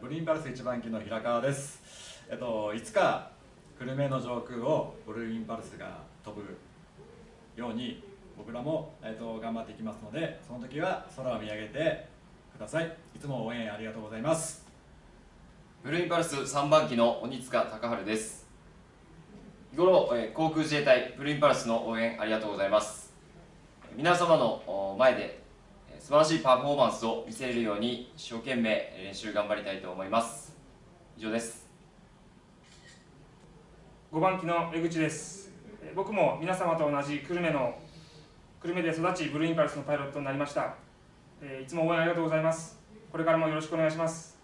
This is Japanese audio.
ブルーインパルス1番機の平川です。えっといつか久留米の上空をブルーインパルスが飛ぶように僕らも、えっと、頑張っていきますのでその時は空を見上げてください。いつも応援ありがとうございます。ブルーインパルス3番機の鬼塚隆治です。日頃、えー航空自衛隊ブルーインパルスの応援ありがとうございます。皆様の前で素晴らしいパフォーマンスを見せれるように一生懸命練習頑張りたいと思います。以上です。5番機の江口です。僕も皆様と同じ久留米の久留米で育ちブルーインパルスのパイロットになりました。えいつも応援ありがとうございます。これからもよろしくお願いします。